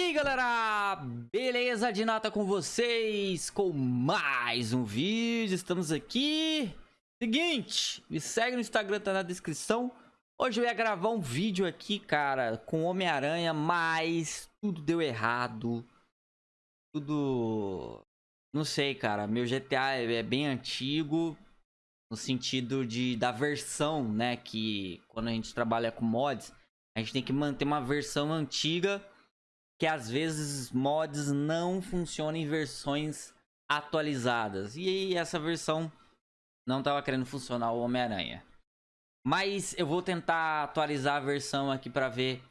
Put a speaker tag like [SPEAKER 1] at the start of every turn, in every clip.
[SPEAKER 1] E aí galera, beleza de nata com vocês, com mais um vídeo, estamos aqui. Seguinte, me segue no Instagram, tá na descrição. Hoje eu ia gravar um vídeo aqui, cara, com Homem-Aranha, mas tudo deu errado. Tudo... Não sei, cara, meu GTA é bem antigo No sentido de da versão, né, que quando a gente trabalha com mods A gente tem que manter uma versão antiga que às vezes mods não funcionam em versões atualizadas. E essa versão não estava querendo funcionar o Homem-Aranha. Mas eu vou tentar atualizar a versão aqui para ver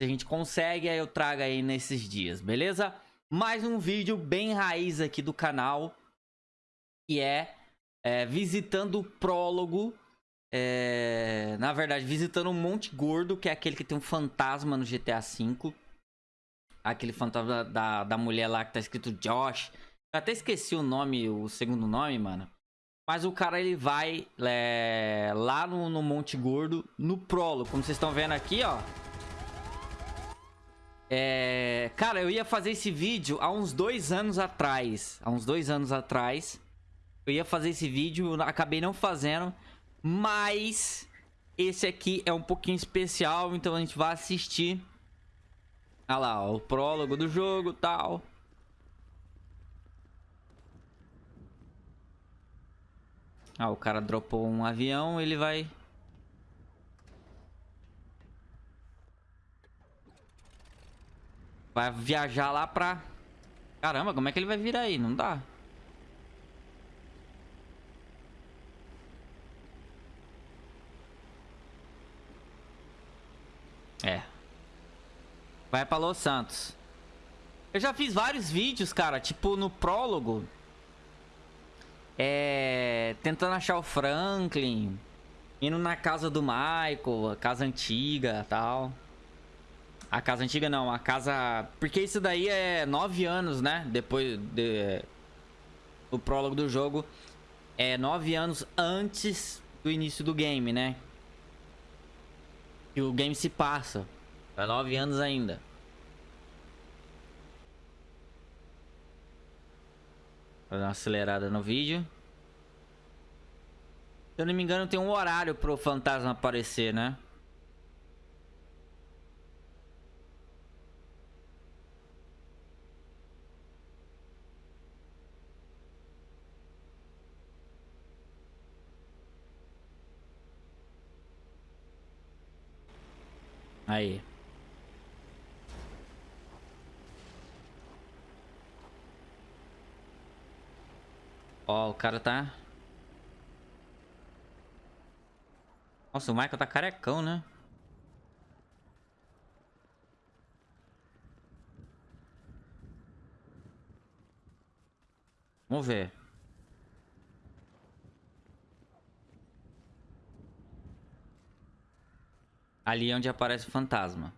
[SPEAKER 1] se a gente consegue. Aí eu trago aí nesses dias, beleza? Mais um vídeo bem raiz aqui do canal. Que é, é visitando o prólogo. É, na verdade, visitando o Monte Gordo, que é aquele que tem um fantasma no GTA V aquele fantasma da, da mulher lá que tá escrito Josh. Eu até esqueci o nome, o segundo nome, mano. Mas o cara, ele vai é, lá no, no Monte Gordo, no prólogo. Como vocês estão vendo aqui, ó. É... Cara, eu ia fazer esse vídeo há uns dois anos atrás. Há uns dois anos atrás. Eu ia fazer esse vídeo, acabei não fazendo. Mas esse aqui é um pouquinho especial, então a gente vai assistir Olha lá, o prólogo do jogo tal. Ah, o cara dropou um avião, ele vai... Vai viajar lá pra... Caramba, como é que ele vai vir aí? Não dá. É, Vai pra Los Santos. Eu já fiz vários vídeos, cara, tipo no prólogo. É... Tentando achar o Franklin. Indo na casa do Michael, a casa antiga tal. A casa antiga não, a casa... Porque isso daí é nove anos, né? Depois de... do prólogo do jogo. É nove anos antes do início do game, né? E o game se passa. Tá nove anos ainda. Vou dar uma acelerada no vídeo. Se eu não me engano, tem um horário pro fantasma aparecer, né? Aí. Ó, o cara tá... Nossa, o Michael tá carecão, né? Vamos ver. Ali é onde aparece o fantasma.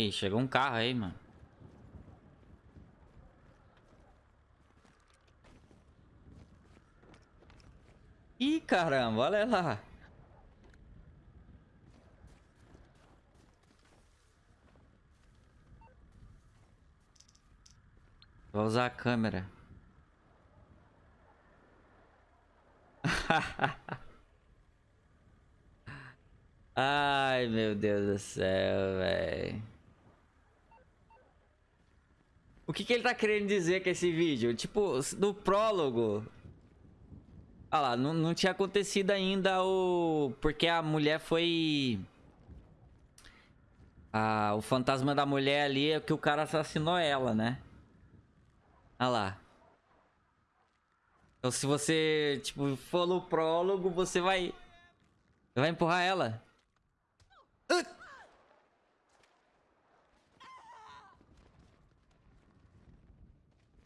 [SPEAKER 1] Ih, chegou um carro aí, mano. Ih, caramba, olha lá. Vou usar a câmera. Ai, meu Deus do céu, velho. O que, que ele tá querendo dizer com esse vídeo? Tipo, no prólogo... Olha lá, não, não tinha acontecido ainda o... Porque a mulher foi... Ah, o fantasma da mulher ali é que o cara assassinou ela, né? Olha lá. Então se você, tipo, for no prólogo, você vai... Vai empurrar ela.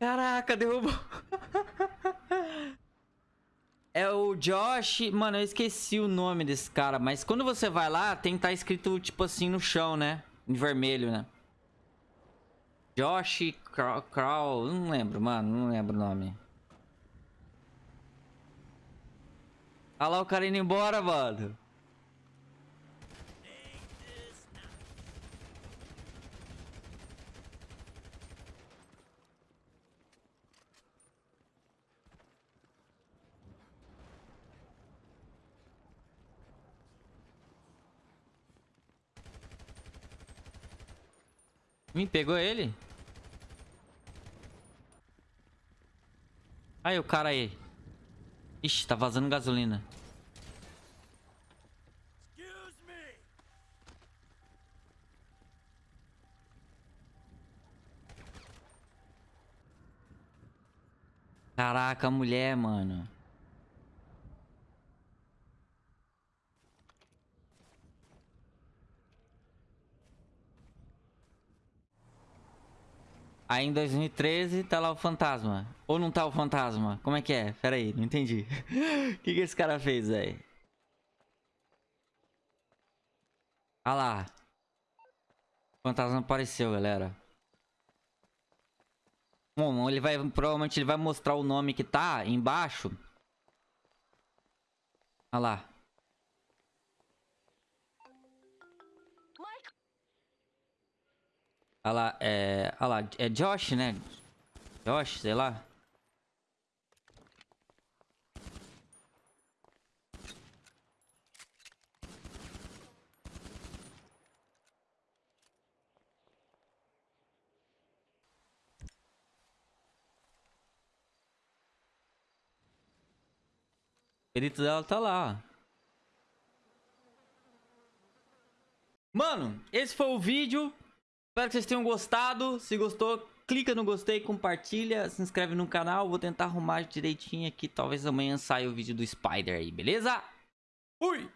[SPEAKER 1] Caraca, derrubou. é o Josh... Mano, eu esqueci o nome desse cara. Mas quando você vai lá, tem que estar tá escrito, tipo assim, no chão, né? em vermelho, né? Josh Crow, não lembro, mano, não lembro o nome. Olha lá o cara indo embora, mano. Me pegou ele? Aí o cara aí. Ixi, tá vazando gasolina. Caraca, mulher, mano. Aí em 2013 tá lá o fantasma. Ou não tá o fantasma? Como é que é? Pera aí, não entendi. O que, que esse cara fez, aí? Ah lá. O fantasma apareceu, galera. Bom, ele vai... Provavelmente ele vai mostrar o nome que tá embaixo. Ah lá. Olha lá, é... Lá, é Josh, né? Josh, sei lá. O perito dela tá lá. Mano, esse foi o vídeo. Espero que vocês tenham gostado. Se gostou, clica no gostei, compartilha, se inscreve no canal. Vou tentar arrumar direitinho aqui. Talvez amanhã saia o vídeo do Spider aí, beleza? Fui!